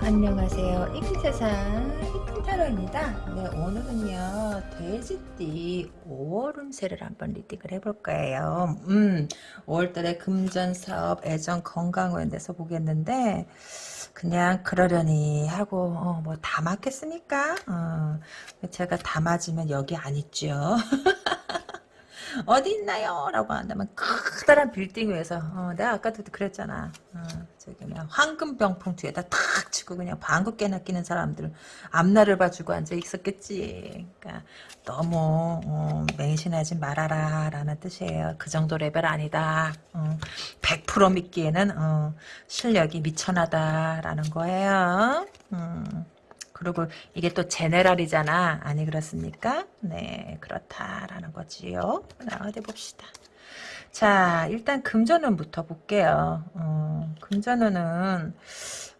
안녕하세요. 이큰세상 이큰타로입니다. 네, 오늘은요, 돼지띠 5월 운세를 한번 리딩을 해볼 거예요. 음, 5월달에 금전, 사업, 애정, 건강에 대해서 보겠는데, 그냥 그러려니 하고, 어, 뭐다 맞겠습니까? 어, 제가 다 맞으면 여기 안 있죠. 어디 있나요? 라고 한다면 커다란 빌딩 위에서 어, 내가 아까도 그랬잖아. 어, 저기 그냥 황금병풍 뒤에다 탁 치고 그냥 방구 깨나 끼는 사람들 앞날을 봐주고 앉아 있었겠지. 그러니까 너무 어, 맹신하지 말아라 라는 뜻이에요. 그 정도 레벨 아니다. 어, 100% 믿기에는 어, 실력이 미천하다 라는 거예요. 음. 그리고 이게 또 제네랄이잖아. 아니 그렇습니까? 네 그렇다라는 거지요. 자, 어디 봅시다. 자 일단 금전운부터 볼게요. 어, 금전운은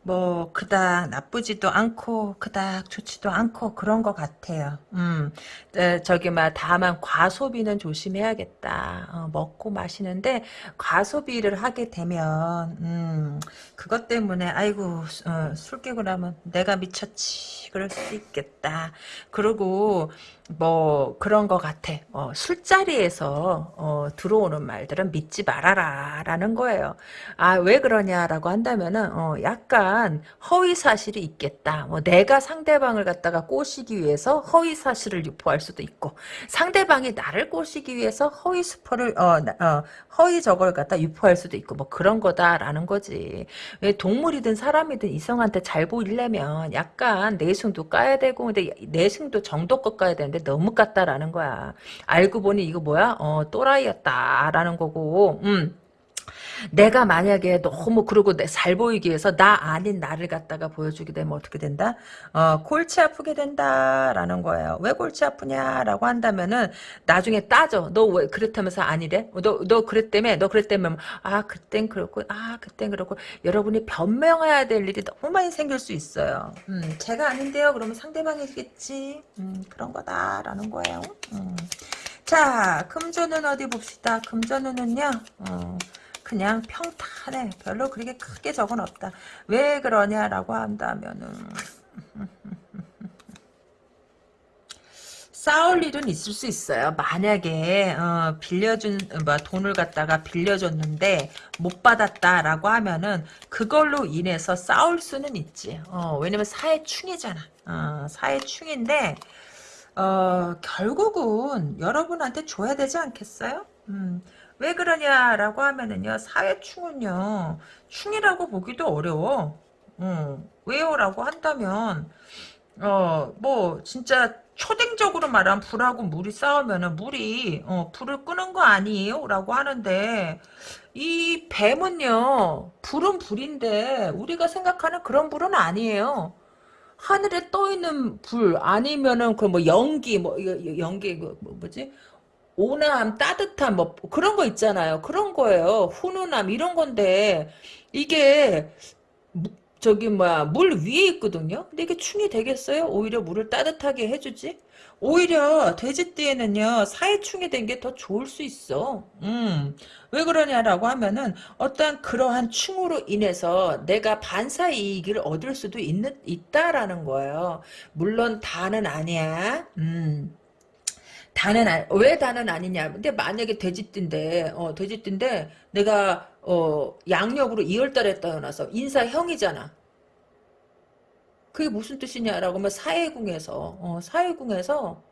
뭐 그닥 나쁘지도 않고 그닥 좋지도 않고 그런 것 같아요. 음, 에, 저기 막 다만 과소비는 조심해야겠다. 어, 먹고 마시는데 과소비를 하게 되면 음, 그것 때문에 아이고 어, 술 깨고 나면 내가 미쳤지 그럴 수 있겠다. 그리고 뭐 그런 것 같아. 어, 술자리에서 어, 들어오는 말들은 믿지 말아라 라는 거예요. 아 왜 그러냐라고 한다면은 어, 약간 허위 사실이 있겠다. 뭐 내가 상대방을 갖다가 꼬시기 위해서 허위 사실을 유포할 수도 있고 상대방이 나를 꼬시기 위해서 허위 스포를 어, 어, 허위 저걸 갖다 유포할 수도 있고 뭐 그런 거다라는 거지. 왜 동물이든 사람이든 이성한테 잘 보이려면 약간 내숭도 까야 되고 근데 내숭도 정도껏 까야 되는 데 너무 깠다라는 거야. 알고 보니 이거 뭐야? 어 또라이였다라는 거고. 음. 내가 만약에 너무 그러고 잘 보이기 위해서 나 아닌 나를 갖다가 보여주게 되면 어떻게 된다? 어, 골치 아프게 된다라는 거예요. 왜 골치 아프냐라고 한다면은 나중에 따져. 너 왜 그렇다면서 아니래? 너, 너 그랬다며? 너 그랬다며? 아, 그땐 그렇고, 아, 그땐 그렇고. 여러분이 변명해야 될 일이 너무 많이 생길 수 있어요. 음, 제가 아닌데요? 그러면 상대방이겠지. 음, 그런 거다라는 거예요. 음. 자, 금전은 어디 봅시다. 금전은요, 어, 그냥 평탄해. 별로 그렇게 크게 적은 없다. 왜 그러냐라고 한다면은 싸울 일은 있을 수 있어요. 만약에 어, 빌려준 뭐 돈을 갖다가 빌려줬는데 못 받았다라고 하면은 그걸로 인해서 싸울 수는 있지. 어, 왜냐면 사회충이잖아. 어, 사회충인데 어, 결국은 여러분한테 줘야 되지 않겠어요? 음, 왜 그러냐라고 하면은요 사회충은요 충이라고 보기도 어려워. 어, 왜요? 라고 한다면 어 뭐 진짜 초딩적으로 말하면 불하고 물이 싸우면은 물이 어, 불을 끄는 거 아니에요? 라고 하는데 이 뱀은요 불은 불인데 우리가 생각하는 그런 불은 아니에요. 하늘에 떠 있는 불 아니면은 그 뭐 연기 뭐 연기 그 뭐, 뭐지 온화함, 따뜻함, 뭐 그런 거 있잖아요. 그런 거예요. 훈훈함 이런 건데 이게 저기 뭐야 물 위에 있거든요. 근데 이게 충이 되겠어요? 오히려 물을 따뜻하게 해주지. 오히려 돼지띠에는요 사회충이 된 게 더 좋을 수 있어. 음. 왜 그러냐라고 하면은 어떠한 그러한 충으로 인해서 내가 반사 이익을 얻을 수도 있는 있다라는 거예요. 물론 다는 아니야. 음. 다는 아, 왜 다는 아니냐. 근데 만약에 돼지띠인데, 어, 돼지띠인데, 내가, 어, 양력으로 2월달에 태어나서 인사형이잖아. 그게 무슨 뜻이냐라고 하면 사회궁에서, 어, 사회궁에서,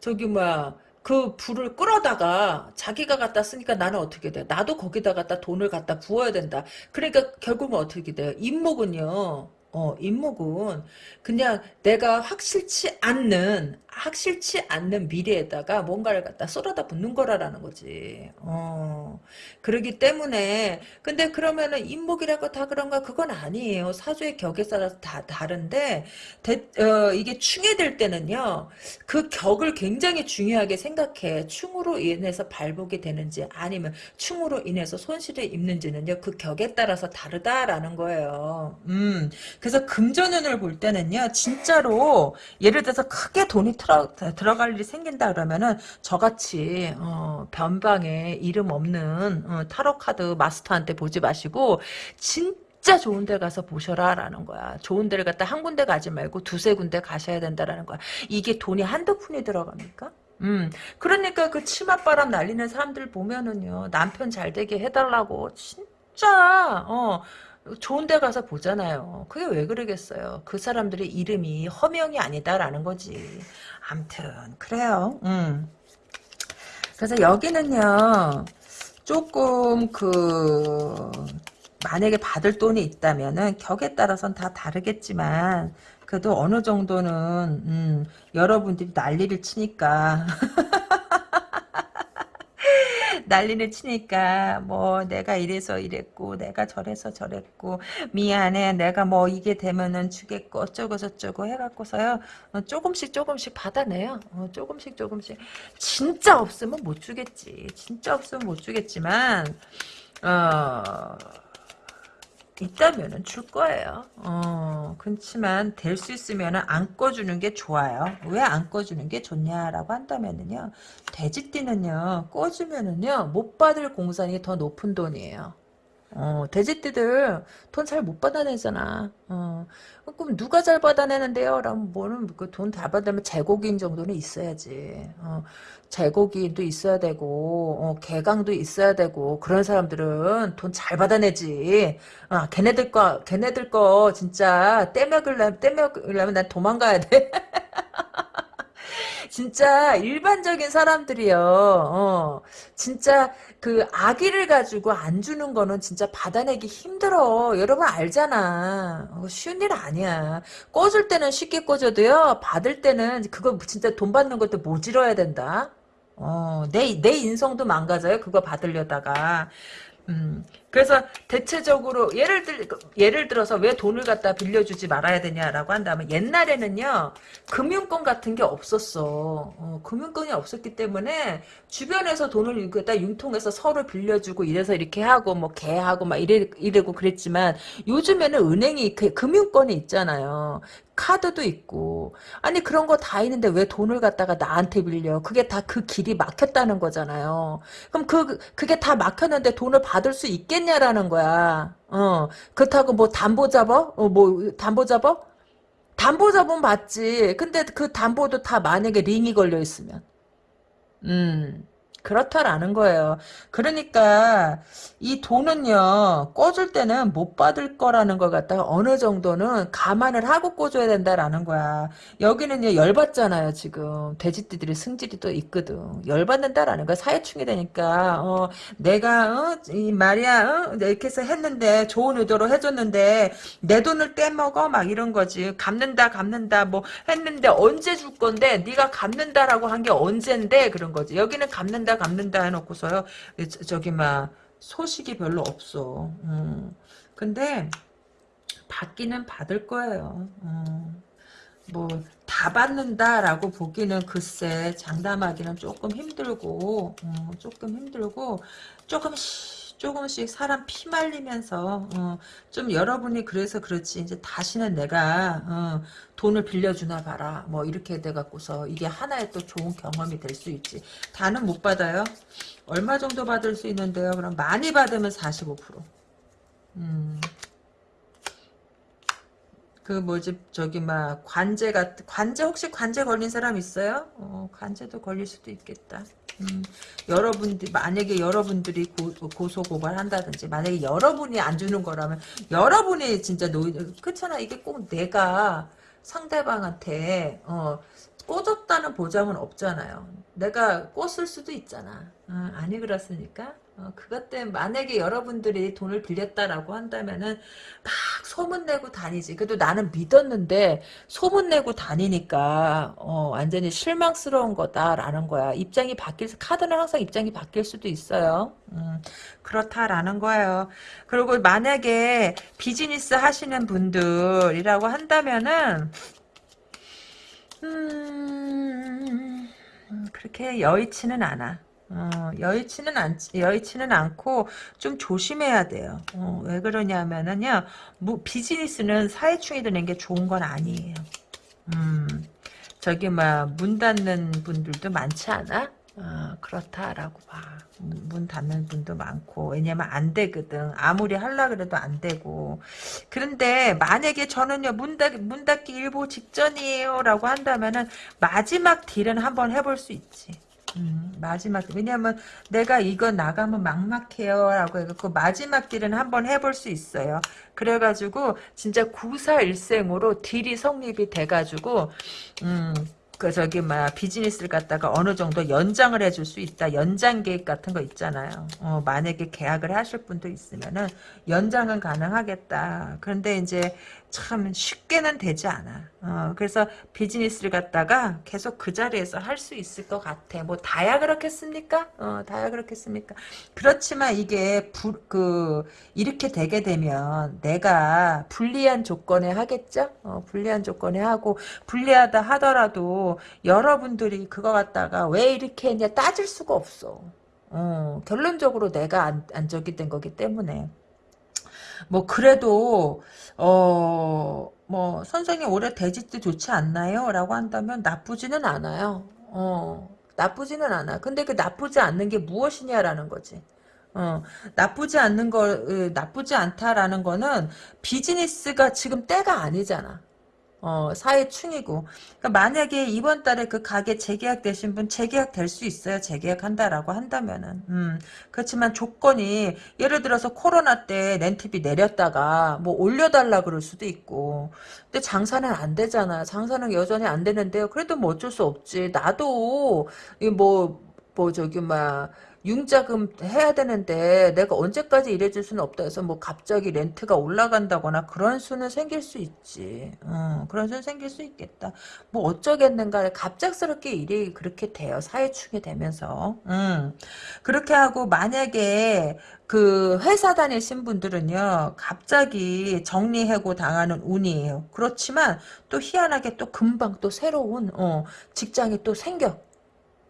저기, 뭐야, 그 불을 끌어다가 자기가 갖다 쓰니까 나는 어떻게 돼? 나도 거기다 갖다 돈을 갖다 부어야 된다. 그러니까 결국은 어떻게 돼요? 임목은요. 어, 임목은 그냥 내가 확실치 않는 확실치 않는 미래에다가 뭔가를 갖다 쏟아다 붓는 거라라는 거지. 어. 그러기 때문에 근데 그러면은 인목이라고 다 그런가 그건 아니에요. 사주의 격에 따라서 다 다른데 대, 어, 이게 충해될 때는요. 그 격을 굉장히 중요하게 생각해. 충으로 인해서 발복이 되는지 아니면 충으로 인해서 손실을 입는지는요. 그 격에 따라서 다르다라는 거예요. 음. 그래서 금전운을 볼 때는요. 진짜로 예를 들어서 크게 돈이 들어, 들어갈 일이 생긴다 그러면은 저같이 어, 변방에 이름 없는 어, 타로 카드 마스터한테 보지 마시고 진 진짜 좋은 데 가서 보셔라 라는 거야. 좋은 데를 갔다 한 군데 가지 말고 두세 군데 가셔야 된다라는 거야. 이게 돈이 한두 푼이 들어갑니까? 음, 그러니까 그 치맛바람 날리는 사람들 보면은요, 남편 잘 되게 해달라고, 진짜, 어, 좋은 데 가서 보잖아요. 그게 왜 그러겠어요. 그 사람들의 이름이 허명이 아니다라는 거지. 암튼, 그래요. 음. 그래서 여기는요, 조금 그, 만약에 받을 돈이 있다면은 격에 따라서는 다 다르겠지만 그래도 어느 정도는 음, 여러분들이 난리를 치니까 난리를 치니까 뭐 내가 이래서 이랬고 내가 저래서 저랬고 미안해 내가 뭐 이게 되면은 주겠고 어쩌고 저쩌고 해갖고서요. 어, 조금씩 조금씩 받아내요. 어, 조금씩 조금씩. 진짜 없으면 못 주겠지. 진짜 없으면 못 주겠지만 어 있다면은 줄 거예요. 어, 그렇지만 될 수 있으면은 안 꺼주는 게 좋아요. 왜 안 꺼주는 게 좋냐라고 한다면은요, 돼지띠는요, 꺼주면은요, 못 받을 공산이 더 높은 돈이에요. 어, 돼지띠들 돈 잘 못 받아내잖아. 어, 그럼 누가 잘 받아내는데요? 라면 뭐는 그 돈 다 받으면 재고기인 정도는 있어야지. 어, 재고기도 있어야 되고, 어, 개강도 있어야 되고, 그런 사람들은 돈 잘 받아내지. 아, 걔네들 거, 걔네들 거 진짜 떼먹으려면, 떼먹으려면 난 도망가야 돼. 진짜 일반적인 사람들이요. 어, 진짜 그 아기를 가지고 안 주는 거는 진짜 받아내기 힘들어. 여러분 알잖아. 어, 쉬운 일 아니야. 꿔줄 때는 쉽게 꿔줘도요. 받을 때는 그거 진짜 돈 받는 것도 모질어야 된다. 어, 내, 내 인성도 망가져요. 그거 받으려다가. 음, 그래서 대체적으로 예를 들 예를 들어서 왜 돈을 갖다 빌려주지 말아야 되냐라고 한다면 옛날에는요 금융권 같은 게 없었어. 어, 금융권이 없었기 때문에 주변에서 돈을 갖다 융통해서 서로 빌려주고 이래서 이렇게 하고 뭐 개하고 막 이래 이래고 그랬지만 요즘에는 은행이 그 금융권이 있잖아요. 카드도 있고 아니 그런 거 다 있는데 왜 돈을 갖다가 나한테 빌려 그게 다 그 길이 막혔다는 거잖아요 그럼 그 그게 다 막혔는데 돈을 받을 수 있 겠냐라는 거야. 어. 그렇다고 뭐 담보 잡어 어뭐 담보 잡어 담보 잡으면 받지. 근데 그 담보도 다 만약에 링이 걸려 있으면. 음 그렇다라는 거예요. 그러니까 이 돈은요 꿔줄 때는 못 받을 거라는 걸 갖다가 어느 정도는 감안을 하고 꿔줘야 된다라는 거야. 여기는요 열받잖아요 지금 돼지띠들이 승질이 또 있거든. 열받는다라는 거야 사회충이 되니까 어, 내가 어, 이 말이야 어, 이렇게 해서 했는데 좋은 의도로 해줬는데 내 돈을 떼먹어 막 이런 거지. 갚는다 갚는다 뭐 했는데 언제 줄 건데 네가 갚는다라고 한 게 언젠데 그런 거지. 여기는 갚는다 갚는다 해놓고서요. 저기 막 소식이 별로 없어. 음. 근데 받기는 받을 거예요. 음. 뭐다 받는다라고 보기는 글쎄 장담하기는 조금 힘들고 음, 조금 힘들고 조금씩 조금씩 사람 피 말리면서 어, 좀 여러분이 그래서 그렇지 이제 다시는 내가 어, 돈을 빌려주나 봐라 뭐 이렇게 돼갖고서 이게 하나의 또 좋은 경험이 될 수 있지 다는 못 받아요 얼마 정도 받을 수 있는데요 그럼 많이 받으면 45% 음. 그 뭐지 저기 막 관제 같 관제 혹시 관제 걸린 사람 있어요? 어, 관제도 걸릴 수도 있겠다. 음, 여러분들 만약에 여러분들이 고, 소 고발한다든지 만약에 여러분이 안 주는 거라면 여러분이 진짜 노 그렇잖아 이게 꼭 내가 상대방한테 어 꽂았다는 보장은 없잖아요. 내가 꽂을 수도 있잖아. 어, 아니 그렇습니까? 어, 그것 때문에 만약에 여러분들이 돈을 빌렸다라고 한다면은 막 소문내고 다니지. 그래도 나는 믿었는데 소문내고 다니니까 어, 완전히 실망스러운 거다라는 거야. 입장이 바뀔 카드는 항상 입장이 바뀔 수도 있어요. 음, 그렇다라는 거예요. 그리고 만약에 비즈니스 하시는 분들이라고 한다면은 음, 그렇게 여의치는 않아. 어, 여의치는 않, 여의치는 않고 좀 조심해야 돼요. 어, 왜 그러냐면은요, 뭐, 비즈니스는 사회충이 드는 게 좋은 건 아니에요. 음, 저기, 막, 문 닫는 분들도 많지 않아? 어, 그렇다라고 봐. 문, 문 닫는 분도 많고 왜냐면 안 되거든. 아무리 하려 그래도 안 되고. 그런데 만약에 저는요 문, 닫, 문 닫기 일보 직전이에요 라고 한다면은 마지막 딜은 한번 해볼 수 있지. 음, 마지막 왜냐면 내가 이거 나가면 막막해요 라고 해갖고 마지막 딜은 한번 해볼 수 있어요. 그래가지고 진짜 구사일생으로 딜이 성립이 돼가지고 음. 그 저기 막 비즈니스를 갖다가 어느 정도 연장을 해줄 수 있다. 연장 계획 같은 거 있잖아요. 어, 만약에 계약을 하실 분도 있으면은 연장은 가능하겠다. 그런데 이제 참 쉽게는 되지 않아. 어, 그래서 비즈니스를 갖다가 계속 그 자리에서 할 수 있을 것 같아. 뭐 다야 그렇겠습니까? 어, 다야 그렇겠습니까? 그렇지만 이게 부, 그 이렇게 되게 되면 내가 불리한 조건에 하겠죠? 어, 불리한 조건에 하고 불리하다 하더라도 여러분들이 그거 갖다가 왜 이렇게 했냐 따질 수가 없어. 어, 결론적으로 내가 안, 안 적이 된 거기 때문에. 뭐 그래도 어 뭐 선생님 올해 돼지띠 좋지 않나요? 라고 한다면 나쁘지는 않아요. 어 나쁘지는 않아. 근데 그 나쁘지 않는 게 무엇이냐라는 거지. 어, 나쁘지 않는 거, 으, 나쁘지 않다라는 거는 비즈니스가 지금 때가 아니잖아. 어, 사회충이고. 그러니까 만약에 이번 달에 그 가게 재계약 되신 분 재계약 될 수 있어요. 재계약 한다라고 한다면은. 음, 그렇지만 조건이 예를 들어서 코로나 때 렌트비 내렸다가 뭐 올려달라 그럴 수도 있고. 근데 장사는 안 되잖아. 장사는 여전히 안 되는데요. 그래도 뭐 어쩔 수 없지. 나도 이뭐 뭐 저기 막 융자금 해야 되는데 내가 언제까지 일해줄 수는 없다 해서 뭐 갑자기 렌트가 올라간다거나 그런 수는 생길 수 있지. 어, 그런 수는 생길 수 있겠다. 뭐 어쩌겠는가 갑작스럽게 일이 그렇게 돼요. 사회충이 되면서. 음. 그렇게 하고 만약에 그 회사 다니신 분들은요 갑자기 정리해고 당하는 운이에요 그렇지만 또 희한하게 또 금방 또 새로운 어, 직장이 또 생겨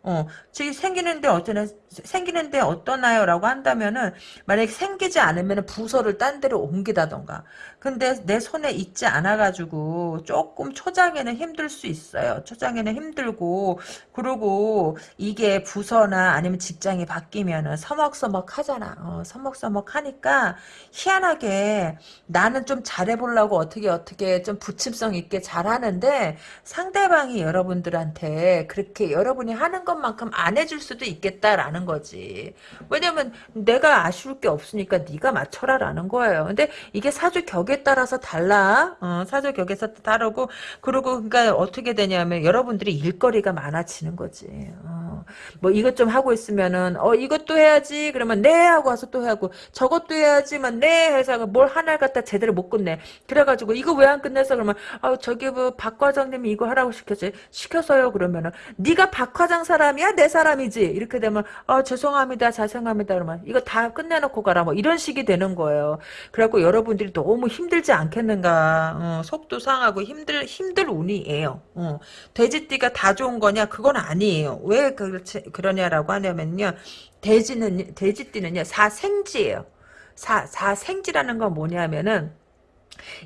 어, 즉 생기는데 어쩌나 생기는데 어떠나요? 라고 한다면은 만약에 생기지 않으면 부서를 딴 데로 옮기다던가. 근데 내 손에 있지 않아 가지고 조금 초장에는 힘들 수 있어요. 초장에는 힘들고. 그리고 이게 부서나 아니면 직장이 바뀌면은 서먹서먹 하잖아. 어, 서먹서먹 하니까 희한하게 나는 좀 잘해보려고 어떻게 어떻게 좀 부침성 있게 잘하는데 상대방이 여러분들한테 그렇게 여러분이 하는 것만큼 안 해줄 수도 있겠다라는 거지. 왜냐면 내가 아쉬울 게 없으니까 네가 맞춰라라는 거예요. 근데 이게 사주 격에 따라서 달라. 어, 사주 격에서 다르고 그리고 그러니까 어떻게 되냐면 여러분들이 일거리가 많아지는 거지. 어, 뭐 이것 좀 하고 있으면은 어 이것도 해야지. 그러면 네 하고 와서 또 하고 저것도 해야지만 네 해서 뭘 하나를 갖다 제대로 못 끝내. 그래가지고 이거 왜 안 끝냈어 그러면 아 저기 뭐박 과장님이 이거 하라고 시켰지? 시켜서요. 그러면은 네가 박 과장 사람이야? 내 사람이지. 이렇게 되면 아 죄송합니다. 자성합니다. 그러면 이거 다 끝내놓고 가라. 뭐 이런 식이 되는 거예요. 그래갖고 여러분들이 너무 힘들지 않겠는가. 어, 속도 상하고 힘들 힘들 운이에요. 어, 돼지띠가 다 좋은 거냐? 그건 아니에요. 왜 그 렇지 그러냐라고 하냐면요 돼지는 돼지띠는요 사생지예요. 사 사생지라는 건 뭐냐면은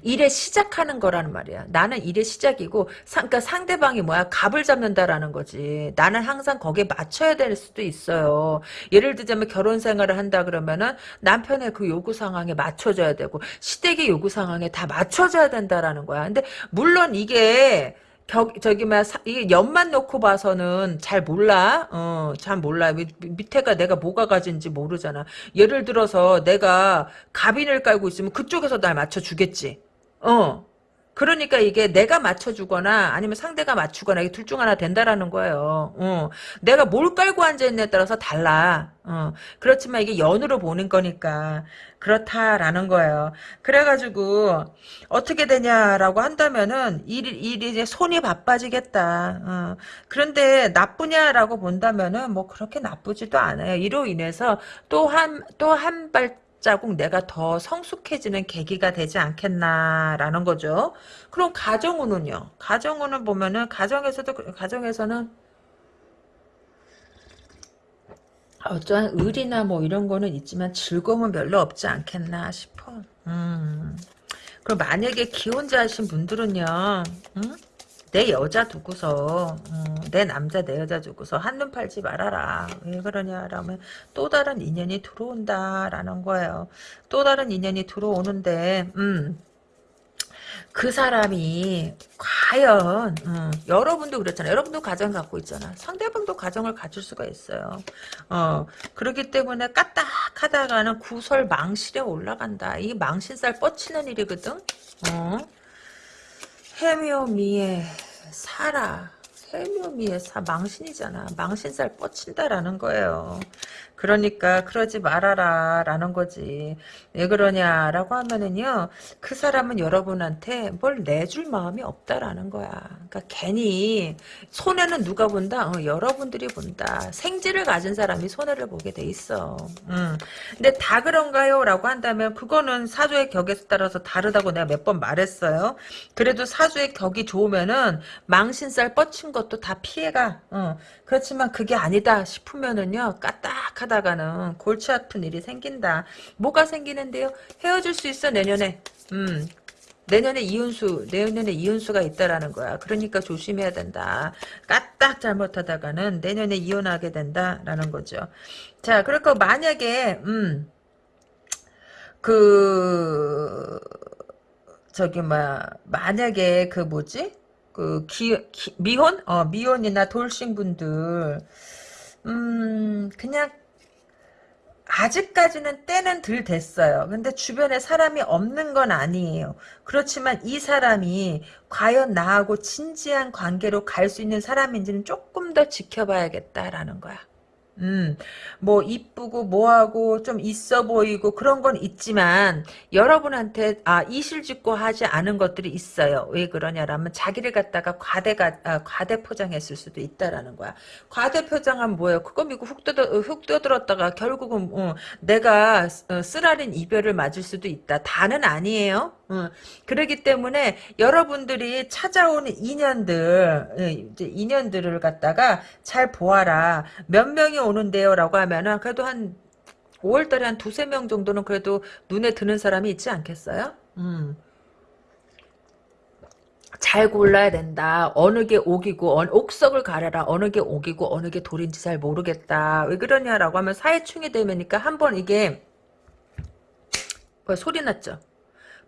일의 시작하는 거라는 말이야. 나는 일의 시작이고, 상, 그러니까 상대방이 뭐야? 갑을 잡는다라는 거지. 나는 항상 거기에 맞춰야 될 수도 있어요. 예를 들자면 결혼 생활을 한다 그러면은 남편의 그 요구 상황에 맞춰줘야 되고, 시댁의 요구 상황에 다 맞춰줘야 된다라는 거야. 근데, 물론 이게, 격, 저기, 막, 이 연만 놓고 봐서는 잘 몰라. 어, 잘 몰라. 밑, 밑에가 내가 뭐가 가진지 모르잖아. 예를 들어서 내가 가빈을 깔고 있으면 그쪽에서 날 맞춰주겠지. 어. 그러니까 이게 내가 맞춰주거나 아니면 상대가 맞추거나 이게 둘 중 하나 된다라는 거예요. 어. 내가 뭘 깔고 앉아있냐에 따라서 달라. 어. 그렇지만 이게 연으로 보는 거니까 그렇다라는 거예요. 그래가지고 어떻게 되냐라고 한다면은 일, 일이 이제 손이 바빠지겠다. 어. 그런데 나쁘냐라고 본다면은 뭐 그렇게 나쁘지도 않아요. 이로 인해서 또 한 또 한 발 자국 내가 더 성숙해지는 계기가 되지 않겠나라는 거죠. 그럼 가정운은요. 가정운을 보면은 가정에서도 가정에서는 어떠한 의리나 뭐 이런 거는 있지만 즐거움은 별로 없지 않겠나 싶어. 음. 그럼 만약에 기혼자이신 분들은요. 음? 내 여자 두고서 음, 내 남자 내 여자 주고서 한눈 팔지 말아라. 왜 그러냐라면 또 다른 인연이 들어온다라는 거예요. 또 다른 인연이 들어오는데 음. 그 사람이 과연 음, 여러분도 그렇잖아요. 여러분도 가정 갖고 있잖아. 상대방도 가정을 가질 수가 있어요. 어 그렇기 때문에 까딱하다가는 구설 망실에 올라간다. 이 망신살 뻗치는 일이거든. 어 해묘미에 살아. 해묘미에 사 망신이잖아. 망신살 뻗친다라는 거예요. 그러니까 그러지 말아라 라는 거지. 왜 그러냐라고 하면은요. 그 사람은 여러분한테 뭘 내줄 마음이 없다라는 거야. 그러니까 괜히 손해는 누가 본다? 어, 여러분들이 본다. 생지를 가진 사람이 손해를 보게 돼 있어. 음. 근데 다 그런가요? 라고 한다면 그거는 사주의 격에 따라서 다르다고 내가 몇 번 말했어요. 그래도 사주의 격이 좋으면은 망신살 뻗친 것도 다 피해가. 어. 그렇지만 그게 아니다 싶으면은요. 까딱하다 가는 골치 아픈 일이 생긴다. 뭐가 생기는데요? 헤어질 수 있어 내년에. 음. 내년에 이혼수, 내년에 이혼수가 있다라는 거야. 그러니까 조심해야 된다. 까딱 잘못하다가는 내년에 이혼하게 된다라는 거죠. 자, 그러니까 만약에, 음, 그, 저기, 뭐, 만약에 그 뭐지? 그 기, 기, 미혼? 어, 미혼이나 돌싱 분들 음 그냥 아직까지는 때는 덜 됐어요. 근데 주변에 사람이 없는 건 아니에요. 그렇지만 이 사람이 과연 나하고 진지한 관계로 갈 수 있는 사람인지는 조금 더 지켜봐야겠다라는 거야. 음, 뭐 이쁘고 뭐하고 좀 있어 보이고 그런 건 있지만 여러분한테 아 이실직고 하지 않은 것들이 있어요. 왜 그러냐라면 자기를 갖다가 과대가 아, 과대 포장했을 수도 있다라는 거야. 과대 포장하면 뭐예요? 그거 믿고 훅 떠들 훅 떠들었다가 결국은 어, 내가 어, 쓰라린 이별을 맞을 수도 있다. 다는 아니에요. 어, 그러기 때문에 여러분들이 찾아오는 인연들, 예, 인연들을 갖다가 잘 보아라. 몇 명이 오는데요? 라고 하면은 그래도 한 5월달에 한 두세 명 정도는 그래도 눈에 드는 사람이 있지 않겠어요? 음. 잘 골라야 된다. 어느 게 옥이고 어, 옥석을 가려라. 어느 게 옥이고 어느 게 돌인지 잘 모르겠다. 왜 그러냐라고 하면 사회충이 되면니까 한 번 이게 뭐 소리 났죠.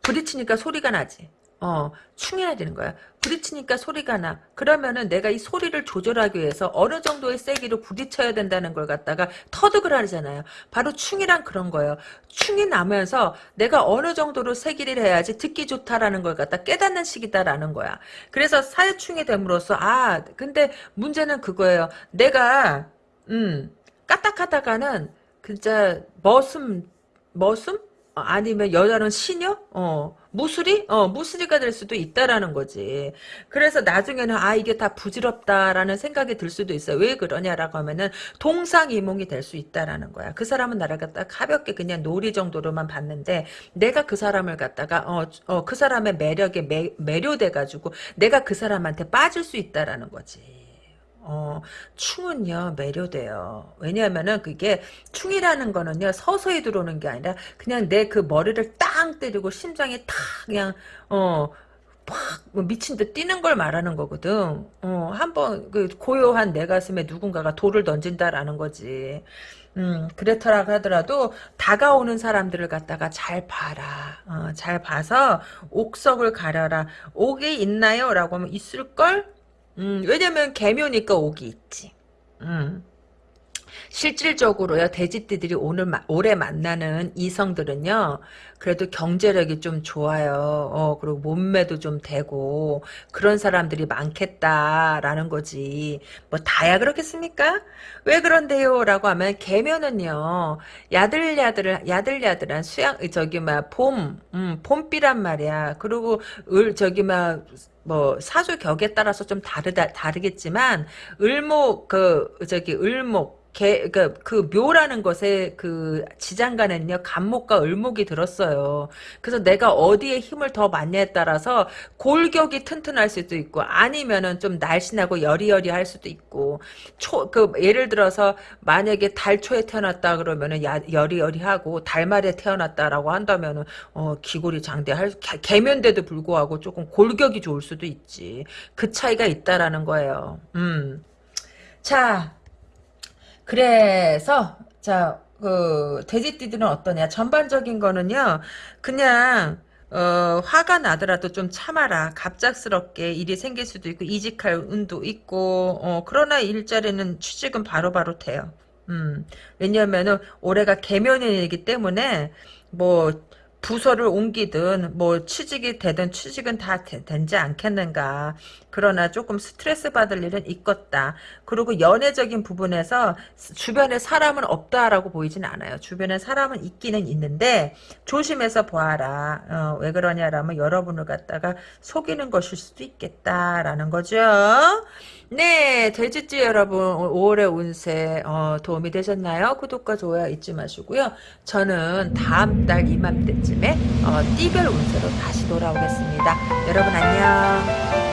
부딪히니까 소리가 나지. 어, 충해야 되는 거야. 부딪히니까 소리가 나. 그러면은 내가 이 소리를 조절하기 위해서 어느 정도의 세기로 부딪혀야 된다는 걸 갖다가 터득을 하잖아요. 바로 충이란 그런 거예요. 충이 나면서 내가 어느 정도로 세기를 해야지 듣기 좋다라는 걸 갖다 깨닫는 시기다라는 거야. 그래서 사회충이 됨으로써 아, 근데 문제는 그거예요. 내가 음, 까딱하다가는 진짜 머슴 머슴? 어, 아니면 여자는 시녀? 어, 무술이? 어, 무술이가 될 수도 있다라는 거지. 그래서 나중에는 아, 이게 다 부질없다라는 생각이 들 수도 있어요. 왜 그러냐라고 하면은 동상이몽이 될 수 있다라는 거야. 그 사람은 나를 갖다 가볍게 그냥 놀이 정도로만 봤는데 내가 그 사람을 갖다가 어, 어, 그 사람의 매력에 매, 매료돼 가지고 내가 그 사람한테 빠질 수 있다라는 거지. 어, 충은요, 매료돼요. 왜냐하면은 그게, 충이라는 거는요, 서서히 들어오는 게 아니라, 그냥 내 그 머리를 땅 때리고 심장이 탁, 그냥, 어, 팍, 뭐 미친 듯 뛰는 걸 말하는 거거든. 어, 한번, 그, 고요한 내 가슴에 누군가가 돌을 던진다라는 거지. 음, 그렇더라 하더라도, 다가오는 사람들을 갖다가 잘 봐라. 어, 잘 봐서, 옥석을 가려라. 옥이 있나요? 라고 하면, 있을걸? 음, 왜냐면 개묘니까 옥이 있지. 음. 실질적으로요 돼지띠들이 오늘 올해 만나는 이성들은요 그래도 경제력이 좀 좋아요. 어 그리고 몸매도 좀 되고 그런 사람들이 많겠다라는 거지. 뭐 다야 그렇겠습니까? 왜 그런데요? 라고 하면 개면은요 야들야들 야들야들한 수양 저기 막봄 음, 봄비란 말이야. 그리고 을 저기 막뭐 사주 격에 따라서 좀 다르다 다르겠지만 을목 그 저기 을목 개, 그, 그 묘라는 것에 그 지장간에는요, 간목과 을목이 들었어요. 그래서 내가 어디에 힘을 더 많냐에 따라서 골격이 튼튼할 수도 있고, 아니면은 좀 날씬하고 여리여리 할 수도 있고, 초, 그, 예를 들어서 만약에 달초에 태어났다 그러면은 야, 여리여리하고, 달말에 태어났다라고 한다면은, 어, 기골이 장대할, 개면대도 불구하고 조금 골격이 좋을 수도 있지. 그 차이가 있다라는 거예요. 음. 자, 그래서 자, 그 돼지띠들은 어떠냐? 전반적인 거는요. 그냥 어, 화가 나더라도 좀 참아라. 갑작스럽게 일이 생길 수도 있고 이직할 운도 있고 어, 그러나 일자리는 취직은 바로바로 돼요. 음, 왜냐면은 올해가 개면일이기 때문에 뭐 부서를 옮기든 뭐 취직이 되든 취직은 다 되, 지 않겠는가. 그러나 조금 스트레스 받을 일은 있겠다. 그리고 연애적인 부분에서 주변에 사람은 없다라고 보이진 않아요. 주변에 사람은 있기는 있는데 조심해서 보아라. 어, 왜 그러냐라면 여러분을 갖다가 속이는 것일 수도 있겠다라는 거죠. 네, 돼지띠 여러분 5월의 운세 어, 도움이 되셨나요? 구독과 좋아요 잊지 마시고요. 저는 다음 달 이맘때쯤에 어, 띠별 운세로 다시 돌아오겠습니다. 여러분 안녕.